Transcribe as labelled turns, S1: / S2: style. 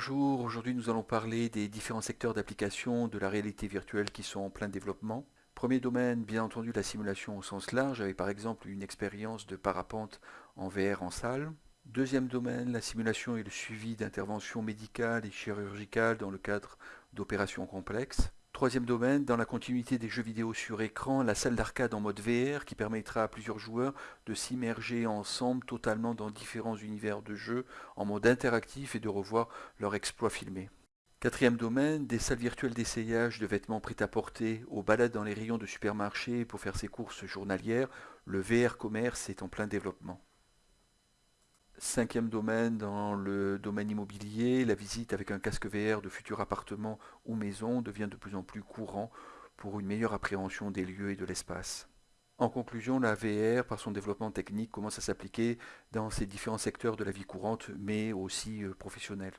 S1: Bonjour, aujourd'hui nous allons parler des différents secteurs d'application de la réalité virtuelle qui sont en plein développement. Premier domaine, bien entendu, la simulation au sens large, avec par exemple une expérience de parapente en VR en salle. Deuxième domaine, la simulation et le suivi d'interventions médicales et chirurgicales dans le cadre d'opérations complexes. Troisième domaine, dans la continuité des jeux vidéo sur écran, la salle d'arcade en mode VR qui permettra à plusieurs joueurs de s'immerger ensemble totalement dans différents univers de jeux en mode interactif et de revoir leurs exploits filmés. Quatrième domaine, des salles virtuelles d'essayage de vêtements prêt-à-porter, aux balades dans les rayons de supermarché pour faire ses courses journalières, le VR commerce est en plein développement. Cinquième domaine, dans le domaine immobilier, la visite avec un casque VR de futurs appartements ou maisons devient de plus en plus courant pour une meilleure appréhension des lieux et de l'espace. En conclusion, la VR, par son développement technique, commence à s'appliquer dans ces différents secteurs de la vie courante, mais aussi euh, professionnelle.